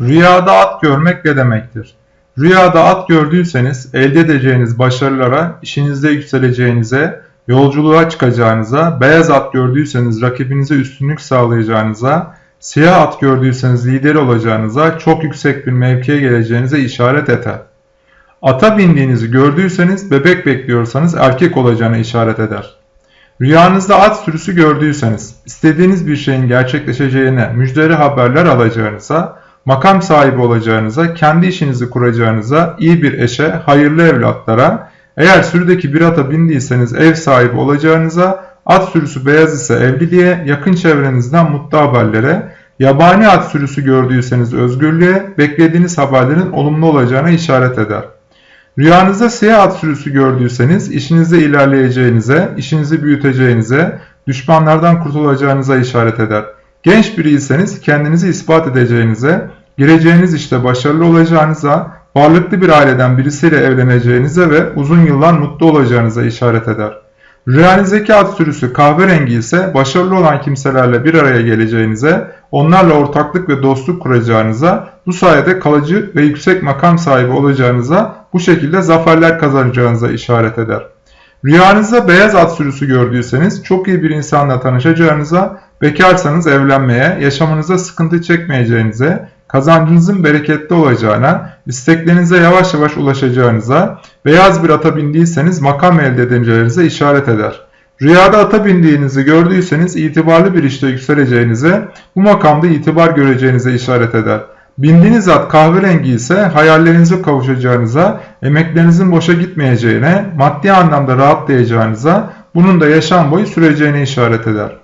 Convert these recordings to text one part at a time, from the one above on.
Rüyada at görmek ne demektir? Rüyada at gördüyseniz elde edeceğiniz başarılara, işinizde yükseleceğinize, yolculuğa çıkacağınıza, beyaz at gördüyseniz rakibinize üstünlük sağlayacağınıza, siyah at gördüyseniz lider olacağınıza, çok yüksek bir mevkiye geleceğinize işaret eder. Ata bindiğinizi gördüyseniz bebek bekliyorsanız erkek olacağına işaret eder. Rüyanızda at sürüsü gördüyseniz, istediğiniz bir şeyin gerçekleşeceğine müjdeli haberler alacağınıza, makam sahibi olacağınıza, kendi işinizi kuracağınıza, iyi bir eşe, hayırlı evlatlara, eğer sürüdeki bir ata bindiyseniz ev sahibi olacağınıza, at sürüsü beyaz ise evliliğe, yakın çevrenizden mutlu haberlere, yabani at sürüsü gördüyseniz özgürlüğe, beklediğiniz haberlerin olumlu olacağına işaret eder. Rüyanızda siyah at sürüsü gördüyseniz işinizde ilerleyeceğinize, işinizi büyüteceğinize, düşmanlardan kurtulacağınıza işaret eder. Genç biriyseniz kendinizi ispat edeceğinize, gireceğiniz işte başarılı olacağınıza, varlıklı bir aileden birisiyle evleneceğinize ve uzun yıllar mutlu olacağınıza işaret eder. Rüyanızdaki at sürüsü kahverengi ise başarılı olan kimselerle bir araya geleceğinize, onlarla ortaklık ve dostluk kuracağınıza, bu sayede kalıcı ve yüksek makam sahibi olacağınıza, bu şekilde zaferler kazanacağınıza işaret eder. Rüyanızda beyaz at sürüsü gördüyseniz çok iyi bir insanla tanışacağınıza, bekarsanız evlenmeye, yaşamınıza sıkıntı çekmeyeceğinize, kazancınızın bereketli olacağına, isteklerinize yavaş yavaş ulaşacağınıza, beyaz bir ata bindiyseniz makam elde edeceğinize işaret eder. Rüyada ata bindiğinizi gördüyseniz itibarlı bir işte yükseleceğinize, bu makamda itibar göreceğinize işaret eder. Bindiğiniz at kahverengi ise hayallerinize kavuşacağınıza, emeklerinizin boşa gitmeyeceğine, maddi anlamda rahatlayacağınıza, bunun da yaşam boyu süreceğine işaret eder.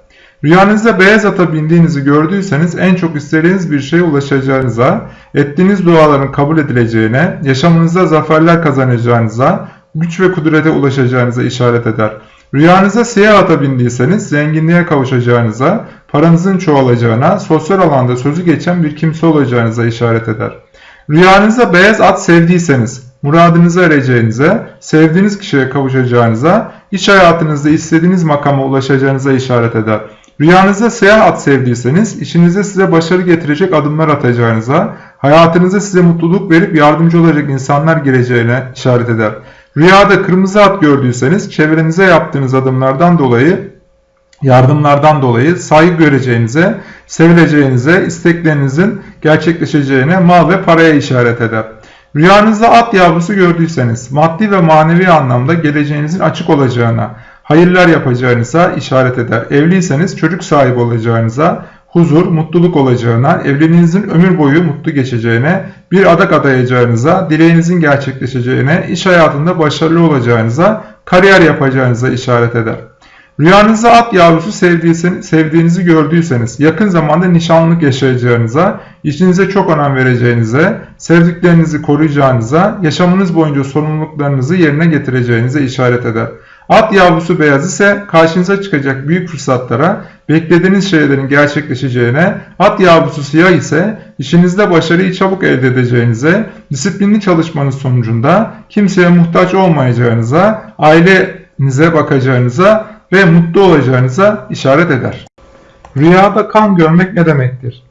Rüyanızda beyaz ata bindiğinizi gördüyseniz en çok istediğiniz bir şeye ulaşacağınıza, ettiğiniz duaların kabul edileceğine, yaşamınızda zaferler kazanacağınıza, güç ve kudrete ulaşacağınıza işaret eder. Rüyanıza siyah ata bindiyseniz zenginliğe kavuşacağınıza, paranızın çoğalacağına, sosyal alanda sözü geçen bir kimse olacağınıza işaret eder. Rüyanızda beyaz at sevdiyseniz, muradınıza ereceğinize, sevdiğiniz kişiye kavuşacağınıza, iş hayatınızda istediğiniz makama ulaşacağınıza işaret eder. Rüyanızda siyah at sevdiyseniz, işinizde size başarı getirecek adımlar atacağınıza, hayatınızda size mutluluk verip yardımcı olacak insanlar gireceğine işaret eder. Rüyada kırmızı at gördüyseniz, çevrenize yaptığınız adımlardan dolayı, yardımlardan dolayı saygı göreceğinize, sevileceğinize, isteklerinizin gerçekleşeceğine, mal ve paraya işaret eder. Rüyanızda at yavrusu gördüyseniz, maddi ve manevi anlamda geleceğinizin açık olacağına, hayırlar yapacağınıza işaret eder. Evliyseniz çocuk sahibi olacağınıza, huzur, mutluluk olacağına, evliliğinizin ömür boyu mutlu geçeceğine, bir adak adayacağınıza, dileğinizin gerçekleşeceğine, iş hayatında başarılı olacağınıza, kariyer yapacağınıza işaret eder. Rüyanızda at yavrusu sevdiğinizi gördüyseniz, yakın zamanda nişanlılık yaşayacağınıza, işinize çok önem vereceğinize, sevdiklerinizi koruyacağınıza, yaşamınız boyunca sorumluluklarınızı yerine getireceğinize işaret eder. At yavrusu beyaz ise karşınıza çıkacak büyük fırsatlara, beklediğiniz şeylerin gerçekleşeceğine, at yavrusu siyah ise işinizde başarıyı çabuk elde edeceğinize, disiplinli çalışmanız sonucunda kimseye muhtaç olmayacağınıza, ailenize bakacağınıza ve mutlu olacağınıza işaret eder. Rüyada kan görmek ne demektir?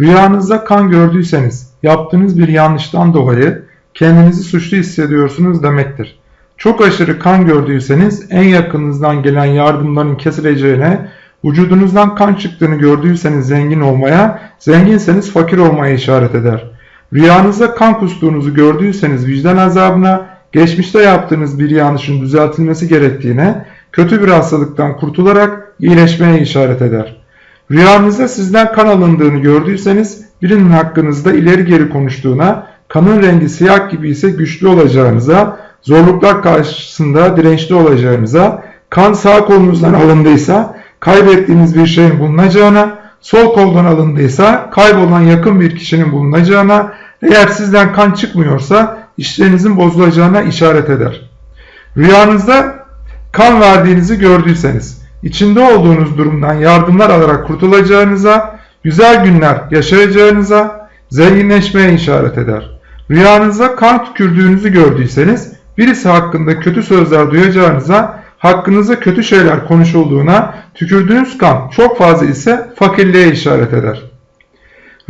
Rüyanızda kan gördüyseniz yaptığınız bir yanlıştan dolayı kendinizi suçlu hissediyorsunuz demektir. Çok aşırı kan gördüyseniz en yakınınızdan gelen yardımların kesileceğine, vücudunuzdan kan çıktığını gördüyseniz zengin olmaya, zenginseniz fakir olmaya işaret eder. Rüyanızda kan kustuğunuzu gördüyseniz vicdan azabına, geçmişte yaptığınız bir yanlışın düzeltilmesi gerektiğine, kötü bir hastalıktan kurtularak iyileşmeye işaret eder. Rüyanızda sizden kan alındığını gördüyseniz birinin hakkınızda ileri geri konuştuğuna, kanın rengi siyah gibi ise güçlü olacağınıza, zorluklar karşısında dirençli olacağınıza, kan sağ kolunuzdan alındıysa kaybettiğiniz bir şeyin bulunacağına, sol koldan alındıysa kaybolan yakın bir kişinin bulunacağına, eğer sizden kan çıkmıyorsa işlerinizin bozulacağına işaret eder. Rüyanızda kan verdiğinizi gördüyseniz, içinde olduğunuz durumdan yardımlar alarak kurtulacağınıza, güzel günler yaşayacağınıza, zenginleşmeye işaret eder. Rüyanızda kan tükürdüğünüzü gördüyseniz, birisi hakkında kötü sözler duyacağınıza, hakkınızda kötü şeyler konuşulduğuna, tükürdüğünüz kan çok fazla ise fakirliğe işaret eder.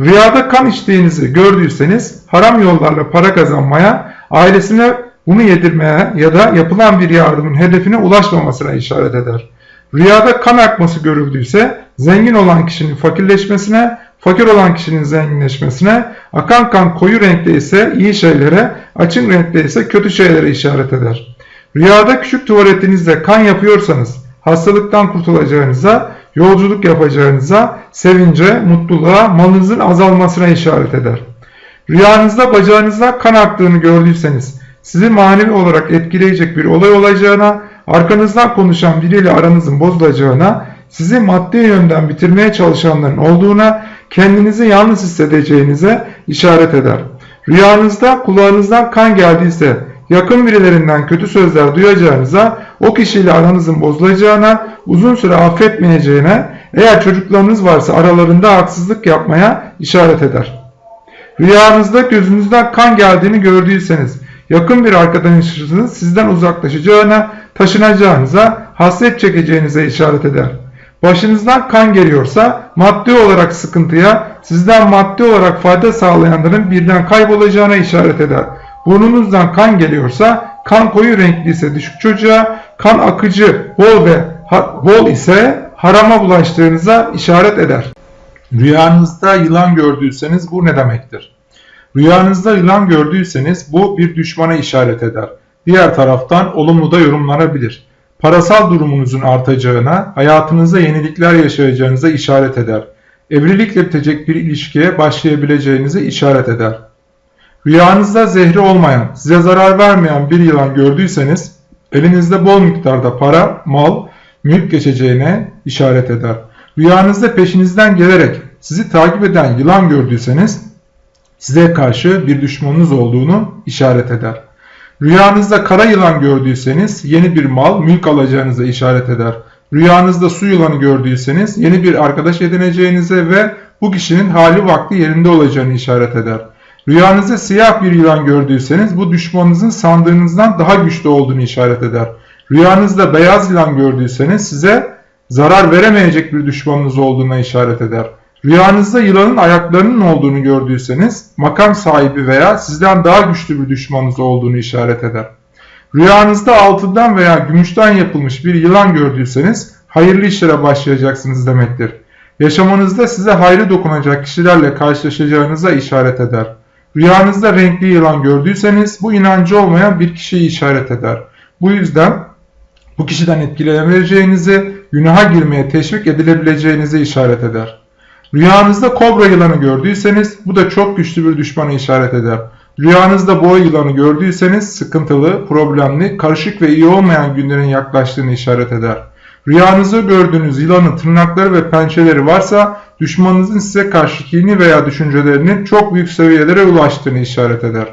Rüyada kan içtiğinizi gördüyseniz haram yollarla para kazanmaya, ailesine bunu yedirmeye ya da yapılan bir yardımın hedefine ulaşmamasına işaret eder. Rüyada kan akması görüldüyse zengin olan kişinin fakirleşmesine, fakir olan kişinin zenginleşmesine, akan kan koyu renkte ise iyi şeylere, açık renkte ise kötü şeylere işaret eder. Rüyada küçük tuvaletinizde kan yapıyorsanız hastalıktan kurtulacağınıza, yolculuk yapacağınıza, sevince, mutluluğa, malınızın azalmasına işaret eder. Rüyanızda bacağınızda kan aktığını gördüyseniz sizi manevi olarak etkileyecek bir olay olacağına, arkanızdan konuşan biriyle aranızın bozulacağına, sizi maddi yönden bitirmeye çalışanların olduğuna, kendinizi yalnız hissedeceğinize işaret eder. Rüyanızda kulağınızdan kan geldiyse, yakın birilerinden kötü sözler duyacağınıza, o kişiyle aranızın bozulacağına, uzun süre affetmeyeceğine, eğer çocuklarınız varsa aralarında haksızlık yapmaya işaret eder. Rüyanızda gözünüzden kan geldiğini gördüyseniz, yakın bir arkadaşınızın sizden uzaklaşacağına, taşınacağınıza, hasret çekeceğinize işaret eder. Başınızdan kan geliyorsa maddi olarak sıkıntıya, sizden maddi olarak fayda sağlayanların birden kaybolacağına işaret eder. Burnunuzdan kan geliyorsa, kan koyu renkliyse düşük çocuğa, kan akıcı, bol ve bol ise harama bulaştığınıza işaret eder. Rüyanızda yılan gördüyseniz bu ne demektir? Rüyanızda yılan gördüyseniz bu bir düşmana işaret eder. Diğer taraftan olumlu da yorumlanabilir. Parasal durumunuzun artacağına, hayatınızda yenilikler yaşayacağınıza işaret eder. Evlilikle bitecek bir ilişkiye başlayabileceğinize işaret eder. Rüyanızda zehri olmayan, size zarar vermeyen bir yılan gördüyseniz, elinizde bol miktarda para, mal, mülk geçeceğine işaret eder. Rüyanızda peşinizden gelerek sizi takip eden yılan gördüyseniz, size karşı bir düşmanınız olduğunu işaret eder. Rüyanızda kara yılan gördüyseniz yeni bir mal, mülk alacağınıza işaret eder. Rüyanızda su yılanı gördüyseniz yeni bir arkadaş edineceğinize ve bu kişinin hali vakti yerinde olacağını işaret eder. Rüyanızda siyah bir yılan gördüyseniz bu düşmanınızın sandığınızdan daha güçlü olduğunu işaret eder. Rüyanızda beyaz yılan gördüyseniz size zarar veremeyecek bir düşmanınız olduğuna işaret eder. Rüyanızda yılanın ayaklarının olduğunu gördüyseniz makam sahibi veya sizden daha güçlü bir düşmanınız olduğunu işaret eder. Rüyanızda altından veya gümüşten yapılmış bir yılan gördüyseniz hayırlı işlere başlayacaksınız demektir. Yaşamanızda size hayrı dokunacak kişilerle karşılaşacağınıza işaret eder. Rüyanızda renkli yılan gördüyseniz bu inancı olmayan bir kişiyi işaret eder. Bu yüzden bu kişiden etkilenebileceğinizi, günaha girmeye teşvik edilebileceğinizi işaret eder. Rüyanızda kobra yılanı gördüyseniz bu da çok güçlü bir düşmana işaret eder. Rüyanızda boğa yılanı gördüyseniz sıkıntılı, problemli, karışık ve iyi olmayan günlerin yaklaştığını işaret eder. Rüyanızda gördüğünüz yılanın tırnakları ve pençeleri varsa düşmanınızın size karşı kini veya düşüncelerinin çok büyük seviyelere ulaştığını işaret eder.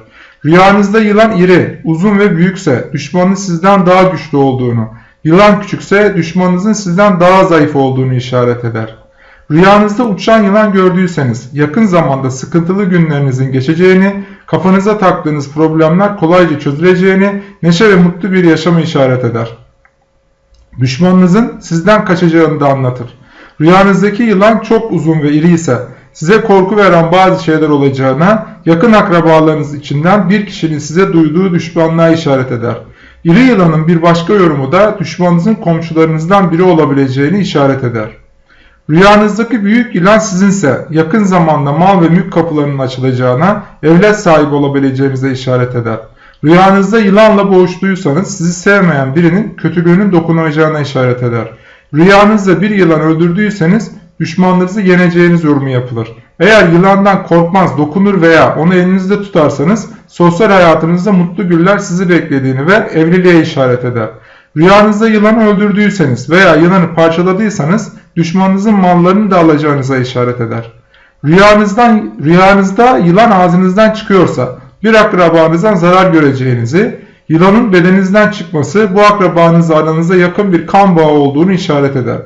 Rüyanızda yılan iri, uzun ve büyükse düşmanın sizden daha güçlü olduğunu, yılan küçükse düşmanınızın sizden daha zayıf olduğunu işaret eder. Rüyanızda uçan yılan gördüyseniz yakın zamanda sıkıntılı günlerinizin geçeceğini, kafanıza taktığınız problemler kolayca çözüleceğini, neşe ve mutlu bir yaşamı işaret eder. Düşmanınızın sizden kaçacağını da anlatır. Rüyanızdaki yılan çok uzun ve iri ise size korku veren bazı şeyler olacağına, yakın akrabalarınız içinden bir kişinin size duyduğu düşmanlığa işaret eder. İri yılanın bir başka yorumu da düşmanınızın komşularınızdan biri olabileceğini işaret eder. Rüyanızdaki büyük yılan sizinse yakın zamanda mal ve mülk kapılarının açılacağına, evlat sahibi olabileceğinize işaret eder. Rüyanızda yılanla boğuştuysanız sizi sevmeyen birinin kötülüğünün dokunacağına işaret eder. Rüyanızda bir yılan öldürdüyseniz düşmanlarınızı yeneceğiniz yorumu yapılır. Eğer yılandan korkmaz, dokunur veya onu elinizde tutarsanız sosyal hayatınızda mutlu güller sizi beklediğini ve evliliğe işaret eder. Rüyanızda yılanı öldürdüyseniz veya yılanı parçaladıysanız düşmanınızın mallarını da alacağınıza işaret eder. Rüyanızdan, rüyanızda yılan ağzınızdan çıkıyorsa bir akrabanızdan zarar göreceğinizi, yılanın bedeninizden çıkması bu akrabanızla aranızda yakın bir kan bağı olduğunu işaret eder.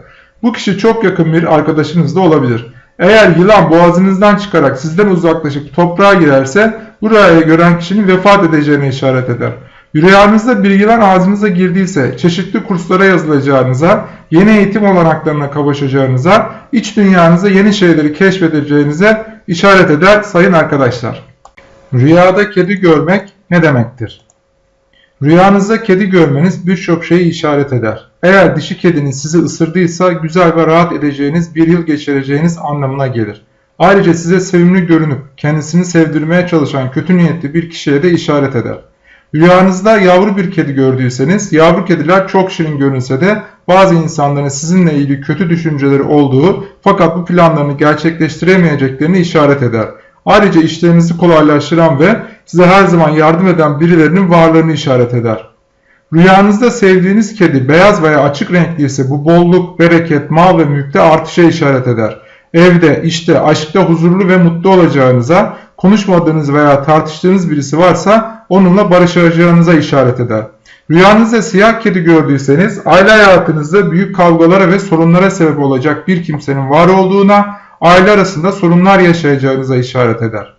Bu kişi çok yakın bir arkadaşınız da olabilir. Eğer yılan boğazınızdan çıkarak sizden uzaklaşıp toprağa girerse bu rüyayı gören kişinin vefat edeceğine işaret eder. Rüyanızda yılan ağzınıza girdiyse çeşitli kurslara yazılacağınıza, yeni eğitim olanaklarına kavuşacağınıza, iç dünyanıza yeni şeyleri keşfedeceğinize işaret eder sayın arkadaşlar. Rüyada kedi görmek ne demektir? Rüyanızda kedi görmeniz birçok şeyi işaret eder. Eğer dişi kediniz sizi ısırdıysa güzel ve rahat edeceğiniz bir yıl geçireceğiniz anlamına gelir. Ayrıca size sevimli görünüp kendisini sevdirmeye çalışan kötü niyetli bir kişiye de işaret eder. Rüyanızda yavru bir kedi gördüyseniz, yavru kediler çok şirin görünse de bazı insanların sizinle ilgili kötü düşünceleri olduğu fakat bu planlarını gerçekleştiremeyeceklerini işaret eder. Ayrıca işlerinizi kolaylaştıran ve size her zaman yardım eden birilerinin varlığını işaret eder. Rüyanızda sevdiğiniz kedi beyaz veya açık renkli ise bu bolluk, bereket, mal ve mülkte artışa işaret eder. Evde, işte, aşkta huzurlu ve mutlu olacağınıza, konuşmadığınız veya tartıştığınız birisi varsa onunla barışacağınıza işaret eder. Rüyanızda siyah kedi gördüyseniz aile hayatınızda büyük kavgalara ve sorunlara sebep olacak bir kimsenin var olduğuna, aile arasında sorunlar yaşayacağınıza işaret eder.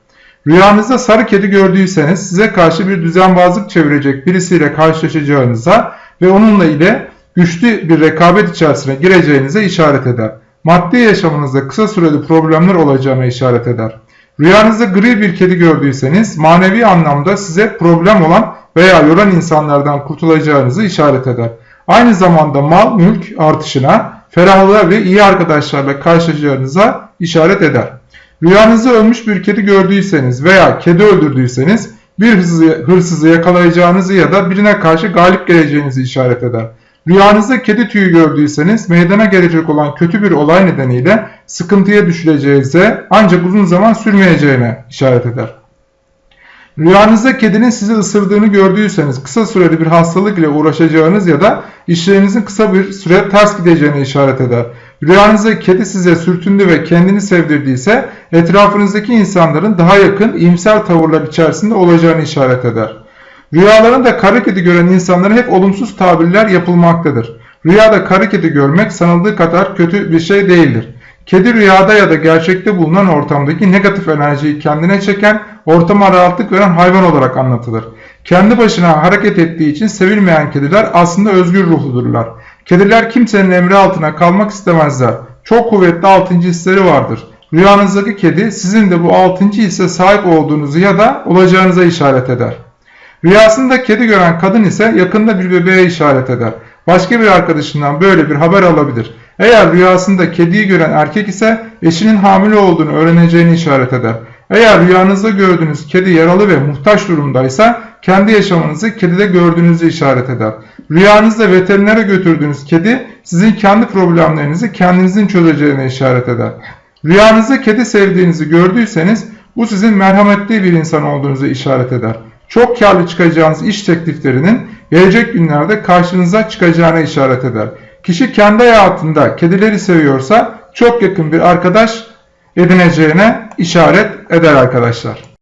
Rüyanızda sarı kedi gördüyseniz size karşı bir düzenbazlık çevirecek birisiyle karşılaşacağınıza ve onunla ile güçlü bir rekabet içerisine gireceğinize işaret eder. Maddi yaşamınızda kısa süreli problemler olacağına işaret eder. Rüyanızda gri bir kedi gördüyseniz manevi anlamda size problem olan veya yoran insanlardan kurtulacağınızı işaret eder. Aynı zamanda mal mülk artışına, ferahlığa ve iyi arkadaşlarla karşılaşacağınıza işaret eder. Rüyanızda ölmüş bir kedi gördüyseniz veya kedi öldürdüyseniz bir hırsızı, hırsızı yakalayacağınızı ya da birine karşı galip geleceğinizi işaret eder. Rüyanızda kedi tüyü gördüyseniz meydana gelecek olan kötü bir olay nedeniyle sıkıntıya düşüleceğinize ancak uzun zaman sürmeyeceğine işaret eder. Rüyanızda kedinin sizi ısırdığını gördüyseniz kısa süreli bir hastalık ile uğraşacağınız ya da işlerinizin kısa bir süre ters gideceğine işaret eder. Rüyanızda kedi size sürtündü ve kendini sevdirdiyse etrafınızdaki insanların daha yakın iyimser tavırlar içerisinde olacağını işaret eder. Rüyalarında kara kedi gören insanlara hep olumsuz tabirler yapılmaktadır. Rüyada kara kedi görmek sanıldığı kadar kötü bir şey değildir. Kedi rüyada ya da gerçekte bulunan ortamdaki negatif enerjiyi kendine çeken, ortama rahatlık veren hayvan olarak anlatılır. Kendi başına hareket ettiği için sevilmeyen kediler aslında özgür ruhludurlar. Kediler kimsenin emri altına kalmak istemezler. Çok kuvvetli altıncı hisleri vardır. Rüyanızdaki kedi sizin de bu altıncı hisse sahip olduğunuzu ya da olacağınıza işaret eder. Rüyasında kedi gören kadın ise yakında bir bebeğe işaret eder. Başka bir arkadaşından böyle bir haber alabilir. Eğer rüyasında kediyi gören erkek ise eşinin hamile olduğunu öğreneceğini işaret eder. Eğer rüyanızda gördüğünüz kedi yaralı ve muhtaç durumdaysa kendi yaşamınızı kedide gördüğünüzü işaret eder. Rüyanızda veterinere götürdüğünüz kedi sizin kendi problemlerinizi kendinizin çözeceğine işaret eder. Rüyanızda kedi sevdiğinizi gördüyseniz bu sizin merhametli bir insan olduğunuzu işaret eder. Çok karlı çıkacağınız iş tekliflerinin gelecek günlerde karşınıza çıkacağına işaret eder. Kişi kendi hayatında kedileri seviyorsa çok yakın bir arkadaş edineceğine işaret eder arkadaşlar.